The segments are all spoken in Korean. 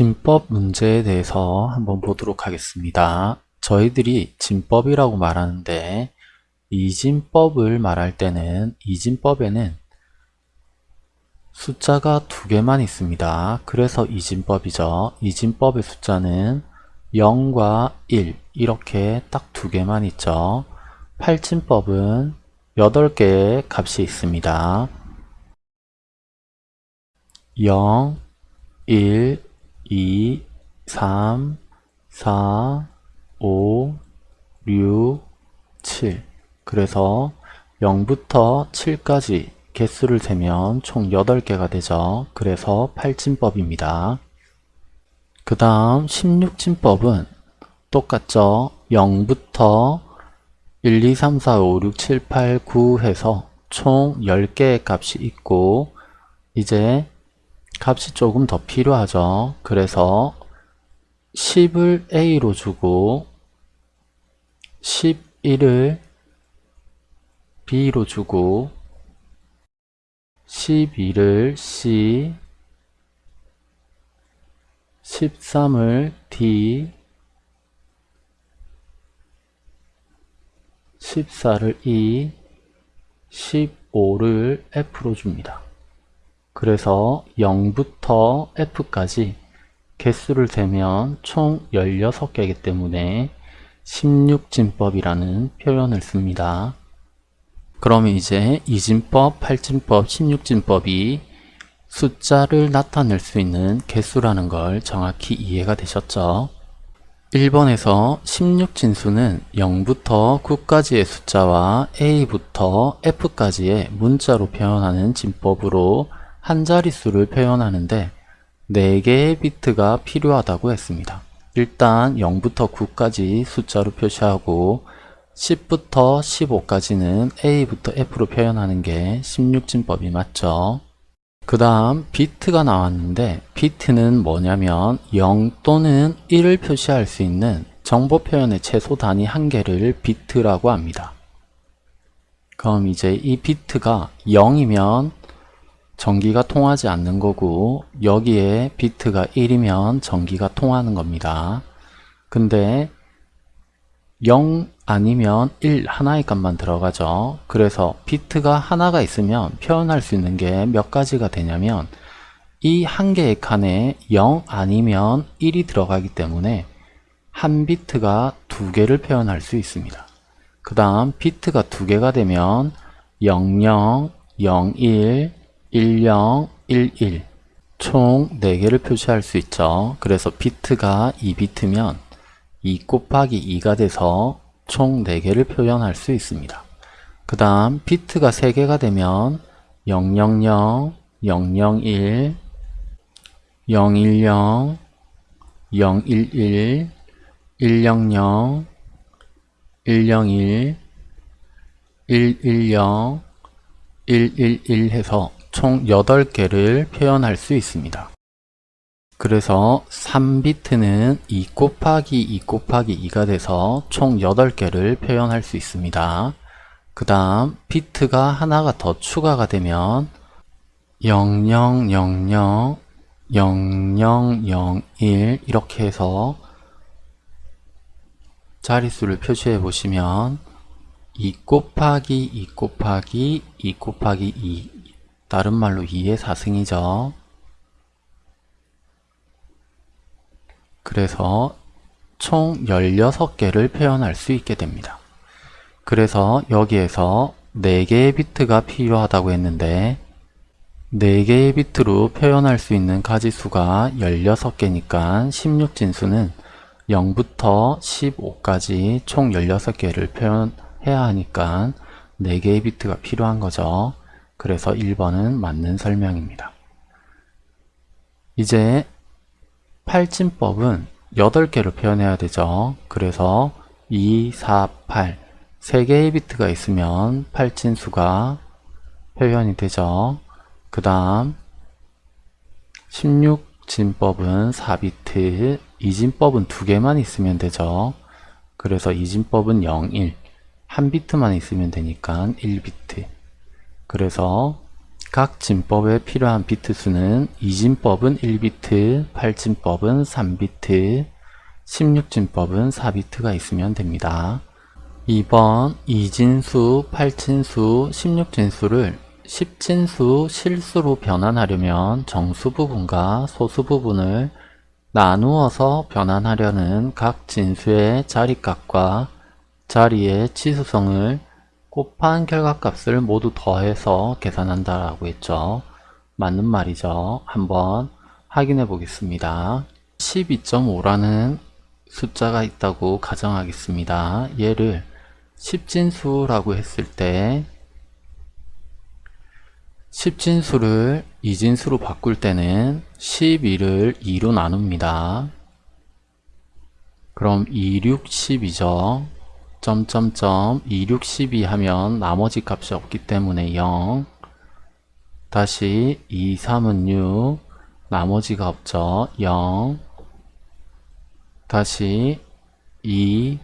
진법 문제에 대해서 한번 보도록 하겠습니다. 저희들이 진법이라고 말하는데 이진법을 말할 때는 이진법에는 숫자가 두 개만 있습니다. 그래서 이진법이죠. 이진법의 숫자는 0과 1 이렇게 딱 두 개만 있죠. 팔진법은 8개의 값이 있습니다. 0, 1, 2, 3, 4, 5, 6, 7 그래서 0부터 7까지 개수를 세면 총 8개가 되죠. 그래서 8진법입니다. 그 다음 16진법은 똑같죠. 0부터 1, 2, 3, 4, 5, 6, 7, 8, 9 해서 총 10개의 값이 있고 이제 값이 조금 더 필요하죠. 그래서 10을 A로 주고 11을 B로 주고 12를 C 13을 D 14를 E 15를 F로 줍니다. 그래서 0부터 F까지 개수를 세면 총 16개이기 때문에 16진법이라는 표현을 씁니다. 그러면 이제 2진법, 8진법, 16진법이 숫자를 나타낼 수 있는 개수라는 걸 정확히 이해가 되셨죠? 1번에서 16진수는 0부터 9까지의 숫자와 A부터 F까지의 문자로 표현하는 진법으로 한 자릿수를 표현하는데 4개의 비트가 필요하다고 했습니다. 일단 0부터 9까지 숫자로 표시하고 10부터 15까지는 A부터 F로 표현하는 게 16진법이 맞죠. 그 다음 비트가 나왔는데 비트는 뭐냐면 0 또는 1을 표시할 수 있는 정보 표현의 최소 단위 한 개를 비트라고 합니다. 그럼 이제 이 비트가 0이면 전기가 통하지 않는 거고 여기에 비트가 1이면 전기가 통하는 겁니다. 근데 0 아니면 1 하나의 값만 들어가죠. 그래서 비트가 하나가 있으면 표현할 수 있는 게 몇 가지가 되냐면 이 한 개의 칸에 0 아니면 1이 들어가기 때문에 한 비트가 두 개를 표현할 수 있습니다. 그 다음 비트가 두 개가 되면 00, 01, 10, 11, 총 4개를 표시할 수 있죠. 그래서 비트가 2비트면 2 곱하기 2가 돼서 총 4개를 표현할 수 있습니다. 그 다음 비트가 3개가 되면 000, 001, 010, 011, 100, 101, 110, 111 해서 총 8개를 표현할 수 있습니다. 그래서 3비트는 2 곱하기 2 곱하기 2가 돼서 총 8개를 표현할 수 있습니다. 그 다음 비트가 하나가 더 추가가 되면 0000, 0001 이렇게 해서 자릿수를 표시해 보시면 2 곱하기 2 곱하기 2 곱하기 2 다른 말로 2의 4승이죠. 그래서 총 16개를 표현할 수 있게 됩니다. 그래서 여기에서 4개의 비트가 필요하다고 했는데 4개의 비트로 표현할 수 있는 가지수가 16개니까 16진수는 0부터 15까지 총 16개를 표현해야 하니까 4개의 비트가 필요한 거죠. 그래서 1번은 맞는 설명입니다. 이제 팔진법은 8개를 표현해야 되죠. 그래서 2, 4, 8 3개의 비트가 있으면 팔진수가 표현이 되죠. 그 다음 16진법은 4비트, 이진법은 2개만 있으면 되죠. 그래서 이진법은 0, 1, 한 비트만 있으면 되니까 1비트 그래서 각 진법에 필요한 비트 수는 이진법은 1비트, 8진법은 3비트, 16진법은 4비트가 있으면 됩니다. 2번 이진수, 8진수, 16진수를 10진수 실수로 변환하려면 정수 부분과 소수 부분을 나누어서 변환하려는 각 진수의 자리값과 자리의 치수성을 곱한 결과값을 모두 더해서 계산한다라고 했죠. 맞는 말이죠. 한번 확인해 보겠습니다. 12.5라는 숫자가 있다고 가정하겠습니다. 얘를 10진수라고 했을 때 10진수를 2진수로 바꿀 때는 12를 2로 나눕니다. 그럼 2, 6, 10이죠. 점점점 2, 6, 12 하면 나머지 값이 없기 때문에 0 다시 2, 3은 6 나머지가 없죠. 0 다시 2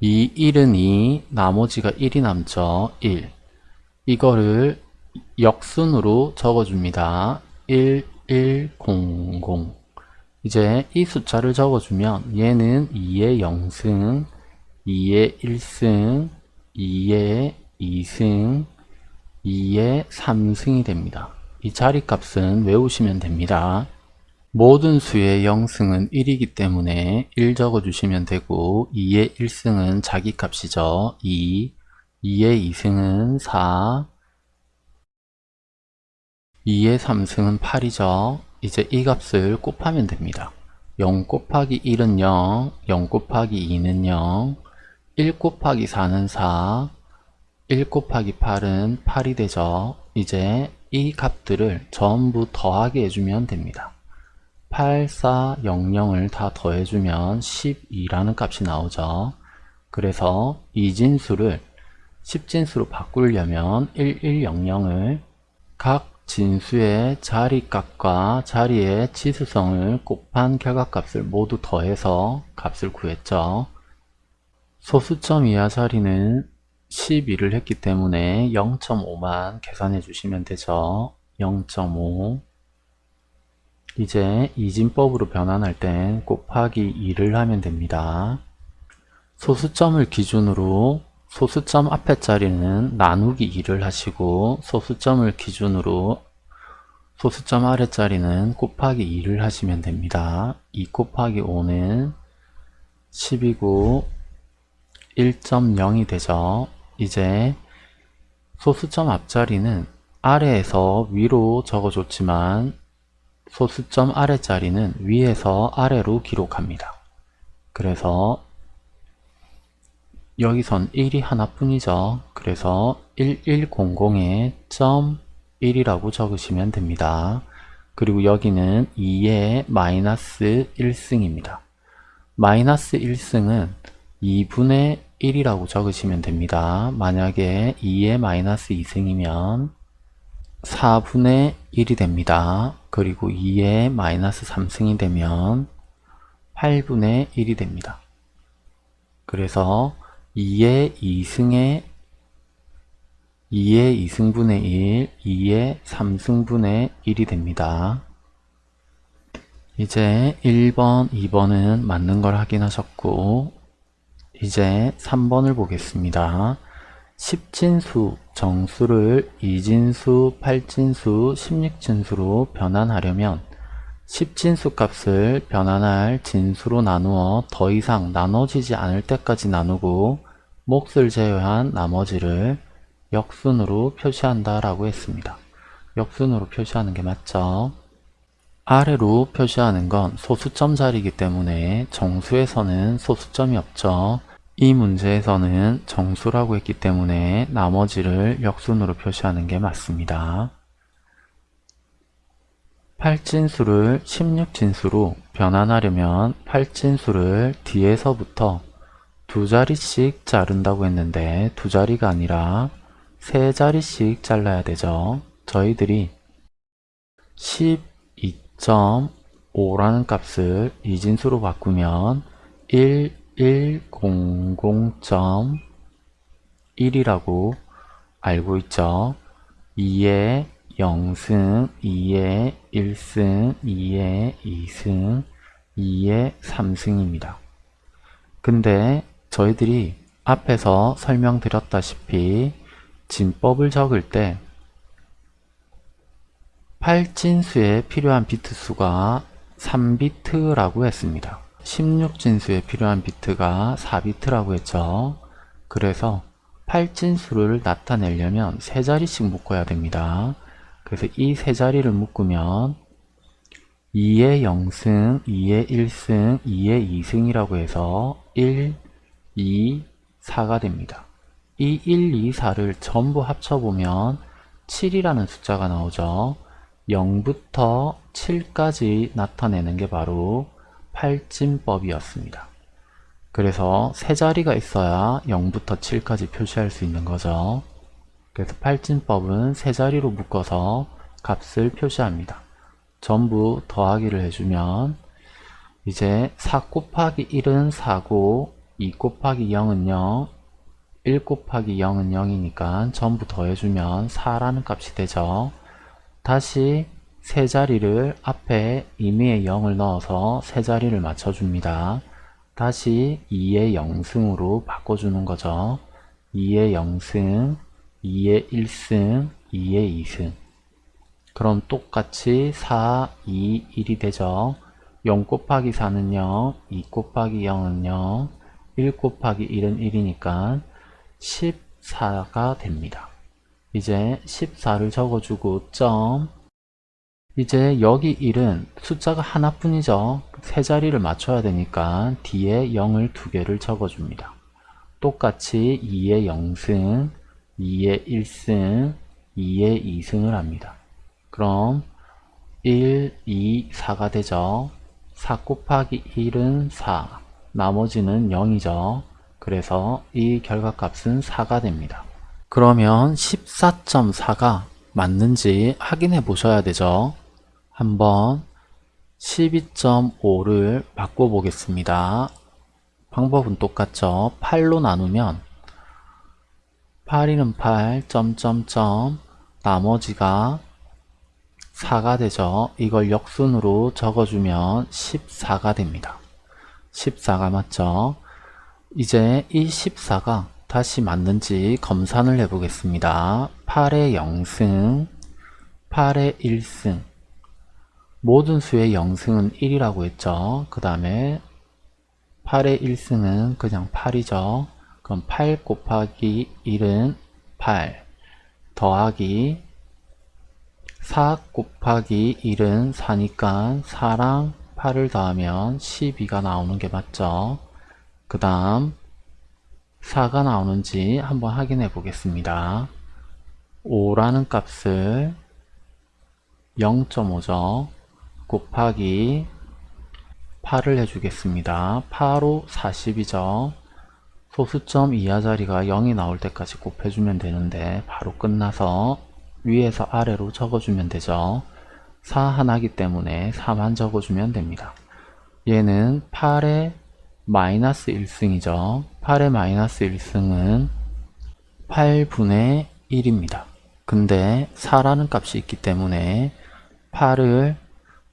2, 1은 2 나머지가 1이 남죠. 1 이거를 역순으로 적어줍니다. 1, 1, 0, 0 이제 이 숫자를 적어주면 얘는 2의 0승 2의 1승, 2의 2승, 2의 3승이 됩니다. 이 자리값은 외우시면 됩니다. 모든 수의 0승은 1이기 때문에 1 적어주시면 되고 2의 1승은 자기 값이죠. 2, 2의 2승은 4, 2의 3승은 8이죠. 이제 이 값을 곱하면 됩니다. 0 곱하기 1은 0, 0 곱하기 2는 0, 1 곱하기 4는 4, 1 곱하기 8은 8이 되죠. 이제 이 값들을 전부 더하게 해주면 됩니다. 8, 4, 0, 0을 다 더해주면 12라는 값이 나오죠. 그래서 이 진수를 10진수로 바꾸려면 1, 1, 0, 0을 각 진수의 자리값과 자리의 치수성을 곱한 결과값을 모두 더해서 값을 구했죠. 소수점 이하 자리는 12를 했기 때문에 0.5만 계산해 주시면 되죠. 0.5 이제 이진법으로 변환할 땐 곱하기 2를 하면 됩니다. 소수점을 기준으로 소수점 앞에 자리는 나누기 2를 하시고 소수점을 기준으로 소수점 아래 자리는 곱하기 2를 하시면 됩니다. 2 곱하기 5는 10이고 1.0이 되죠. 이제 소수점 앞자리는 아래에서 위로 적어줬지만 소수점 아래 자리는 위에서 아래로 기록합니다. 그래서 여기선 1이 하나뿐이죠. 그래서 1100에 점 1이라고 적으시면 됩니다. 그리고 여기는 2의 마이너스 1승입니다. 마이너스 1승은 2분의 1이라고 적으시면 됩니다. 만약에 2의 마이너스 2승이면 4분의 1이 됩니다. 그리고 2의 마이너스 3승이 되면 8분의 1이 됩니다. 그래서 2의 2승의 2의 2승분의 1, 2의 3승분의 1이 됩니다. 이제 1번, 2번은 맞는 걸 확인하셨고 이제 3번을 보겠습니다. 10진수 정수를 2진수, 8진수, 16진수로 변환하려면 10진수 값을 변환할 진수로 나누어 더 이상 나눠지지 않을 때까지 나누고 몫을 제외한 나머지를 역순으로 표시한다 라고 했습니다. 역순으로 표시하는 게 맞죠? 아래로 표시하는 건 소수점 자리이기 때문에 정수에서는 소수점이 없죠. 이 문제에서는 정수라고 했기 때문에 나머지를 역순으로 표시하는 게 맞습니다. 8진수를 16진수로 변환하려면 8진수를 뒤에서부터 두 자리씩 자른다고 했는데 두 자리가 아니라 세 자리씩 잘라야 되죠. 저희들이 12.5라는 값을 이진수로 바꾸면 1 100.1이라고 알고 있죠. 2의 0승, 2에 1승, 2에 2승, 2에 3승입니다. 근데 저희들이 앞에서 설명드렸다시피 진법을 적을 때 8진수에 필요한 비트 수가 3비트라고 했습니다. 16진수에 필요한 비트가 4비트라고 했죠. 그래서 8진수를 나타내려면 세 자리씩 묶어야 됩니다. 그래서 이 세 자리를 묶으면 2의 0승, 2의 1승, 2의 2승이라고 해서 1, 2, 4가 됩니다. 이 1, 2, 4를 전부 합쳐보면 7이라는 숫자가 나오죠. 0부터 7까지 나타내는 게 바로 팔진법이었습니다. 그래서 세 자리가 있어야 0부터 7까지 표시할 수 있는 거죠. 그래서 팔진법은 세 자리로 묶어서 값을 표시합니다. 전부 더하기를 해주면 이제 4 곱하기 1은 4고 2 곱하기 0은 0, 1 곱하기 0은 0이니까 전부 더해주면 4라는 값이 되죠. 다시 세 자리를 앞에 임의의 0을 넣어서 세 자리를 맞춰줍니다. 다시 2의 0승으로 바꿔주는 거죠. 2의 0승, 2의 1승, 2의 2승 그럼 똑같이 4, 2, 1이 되죠. 0 곱하기 4는 0, 2 곱하기 0은 0, 1 곱하기 1은 1이니까 14가 됩니다. 이제 14를 적어주고 점 이제 여기 1은 숫자가 하나뿐이죠. 세 자리를 맞춰야 되니까 뒤에 0을 두 개를 적어줍니다. 똑같이 2의 0승, 2의 1승, 2의 2승을 합니다. 그럼 1, 2, 4가 되죠. 4 곱하기 1은 4, 나머지는 0이죠. 그래서 이 결과값은 4가 됩니다. 그러면 14.4가 맞는지 확인해 보셔야 되죠. 한번 12.5를 바꿔 보겠습니다. 방법은 똑같죠. 8로 나누면 8이는 8, 점점점 나머지가 4가 되죠. 이걸 역순으로 적어주면 14가 됩니다. 14가 맞죠? 이제 이 14가 다시 맞는지 검산을 해보겠습니다. 8의 0승, 8의 1승 모든 수의 0승은 1이라고 했죠. 그 다음에 8의 1승은 그냥 8이죠. 그럼 8 곱하기 1은 8 더하기 4 곱하기 1은 4니까 4랑 8을 더하면 12가 나오는 게 맞죠. 그 다음 4가 나오는지 한번 확인해 보겠습니다. 5라는 값을 0.5죠. 곱하기 8을 해주겠습니다. 8호 40이죠. 소수점 이하 자리가 0이 나올 때까지 곱해주면 되는데 바로 끝나서 위에서 아래로 적어주면 되죠. 4 하나기 때문에 4만 적어주면 됩니다. 얘는 8의 마이너스 1승이죠. 8의 마이너스 1승은 8분의 1입니다. 근데 4라는 값이 있기 때문에 8을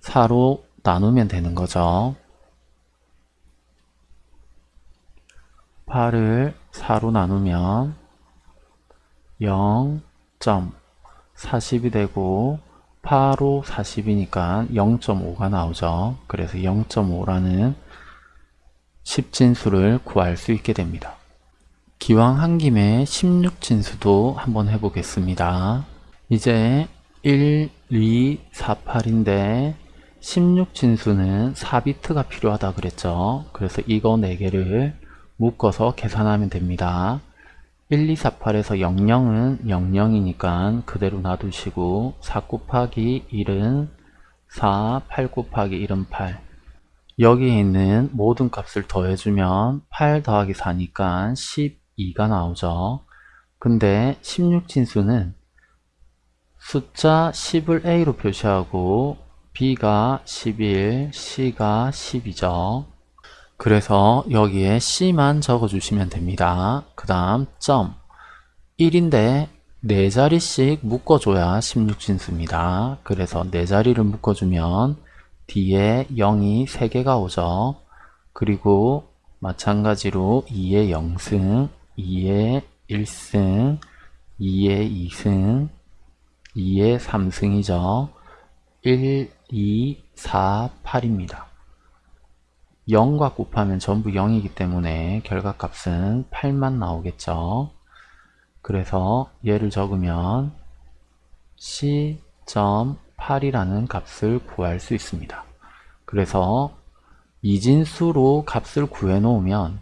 4로 나누면 되는 거죠. 8을 4로 나누면 0.40이 되고 8로 40이니까 0.5가 나오죠. 그래서 0.5라는 10진수를 구할 수 있게 됩니다. 기왕 한 김에 16진수도 한번 해보겠습니다. 이제 1, 2, 4, 8인데 16진수는 4비트가 필요하다 그랬죠. 그래서 이거 4개를 묶어서 계산하면 됩니다. 1, 2, 4, 8에서 00은 00이니까 그대로 놔두시고 4 곱하기 1은 4, 8 곱하기 1은 8 여기에 있는 모든 값을 더해주면 8 더하기 4니까 12가 나오죠. 근데 16진수는 숫자 10을 A로 표시하고 B가 11, C가 10이죠. 그래서 여기에 C만 적어주시면 됩니다. 그 다음 점 1인데 네 자리씩 묶어줘야 16진수입니다. 그래서 네 자리를 묶어주면 뒤에 0이 3개가 오죠. 그리고 마찬가지로 2의 0승, 2의 1승, 2의 2승, 2의 3승이죠. 1, 2, 4, 8입니다. 0과 곱하면 전부 0이기 때문에 결과값은 8만 나오겠죠. 그래서 얘를 적으면 c.8이라는 값을 구할 수 있습니다. 그래서 이진수로 값을 구해 놓으면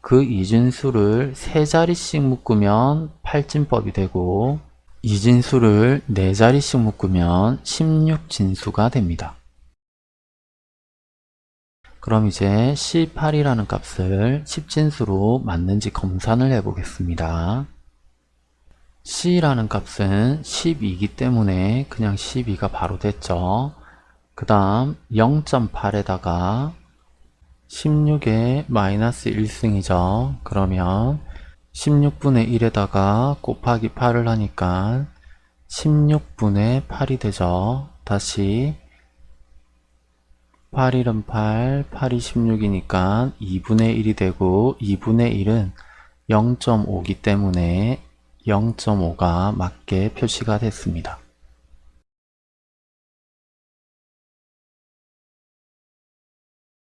그 이진수를 세 자리씩 묶으면 8진법이 되고 이 진수를 네 자리씩 묶으면 16진수가 됩니다. 그럼 이제 C8이라는 값을 10진수로 맞는지 검산을 해 보겠습니다. C라는 값은 12이기 때문에 그냥 12가 바로 됐죠. 그 다음 0.8에다가 16의 마이너스 1승이죠. 그러면 16분의 1에다가 곱하기 8을 하니까 16분의 8이 되죠. 다시 8 1은 8, 8이 16이니까 2분의 1이 되고 2분의 1은 0.5기 때문에 0.5가 맞게 표시가 됐습니다.